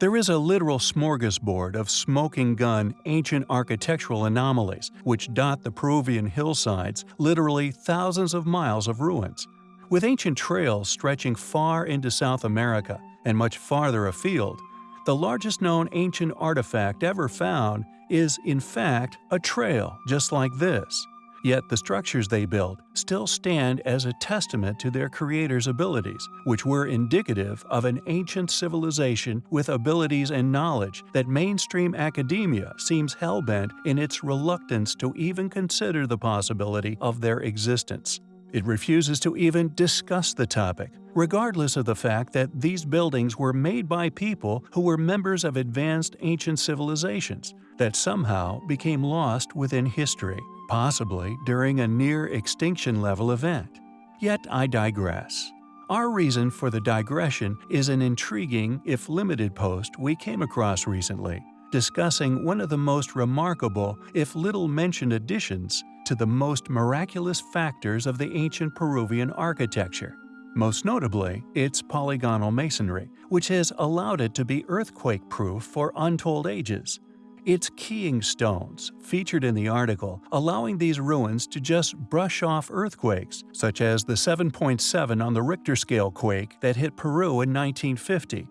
There is a literal smorgasbord of smoking gun ancient architectural anomalies which dot the Peruvian hillsides, literally thousands of miles of ruins. With ancient trails stretching far into South America and much farther afield, the largest known ancient artifact ever found is, in fact, a trail just like this. Yet the structures they built still stand as a testament to their creators' abilities, which were indicative of an ancient civilization with abilities and knowledge that mainstream academia seems hell-bent in its reluctance to even consider the possibility of their existence. It refuses to even discuss the topic, regardless of the fact that these buildings were made by people who were members of advanced ancient civilizations that somehow became lost within history possibly during a near-extinction level event. Yet I digress. Our reason for the digression is an intriguing, if limited post we came across recently, discussing one of the most remarkable, if little-mentioned additions to the most miraculous factors of the ancient Peruvian architecture. Most notably, its polygonal masonry, which has allowed it to be earthquake-proof for untold ages. It's keying stones, featured in the article, allowing these ruins to just brush off earthquakes, such as the 7.7 on the Richter scale quake that hit Peru in 1950.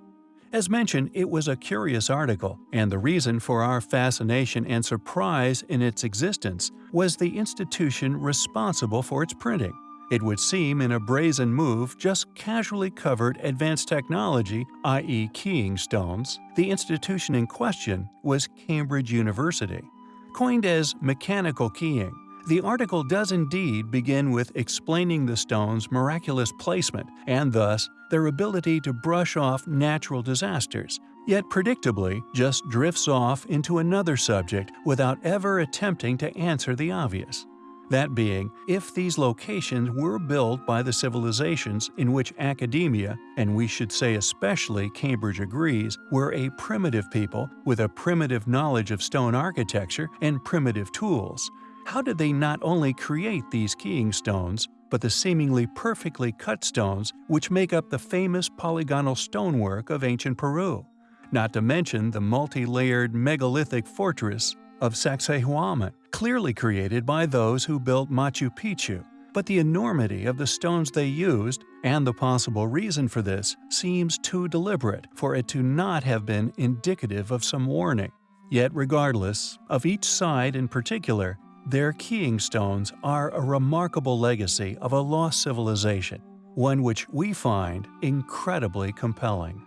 As mentioned, it was a curious article, and the reason for our fascination and surprise in its existence was the institution responsible for its printing. It would seem in a brazen move just casually covered advanced technology, i.e. keying stones. The institution in question was Cambridge University. Coined as mechanical keying, the article does indeed begin with explaining the stone's miraculous placement and thus their ability to brush off natural disasters, yet predictably just drifts off into another subject without ever attempting to answer the obvious. That being, if these locations were built by the civilizations in which academia, and we should say especially Cambridge agrees, were a primitive people with a primitive knowledge of stone architecture and primitive tools, how did they not only create these keying stones, but the seemingly perfectly cut stones which make up the famous polygonal stonework of ancient Peru? Not to mention the multi-layered megalithic fortress of Sacsayhuaman, clearly created by those who built Machu Picchu, but the enormity of the stones they used, and the possible reason for this, seems too deliberate for it to not have been indicative of some warning. Yet regardless, of each side in particular, their keying stones are a remarkable legacy of a lost civilization, one which we find incredibly compelling.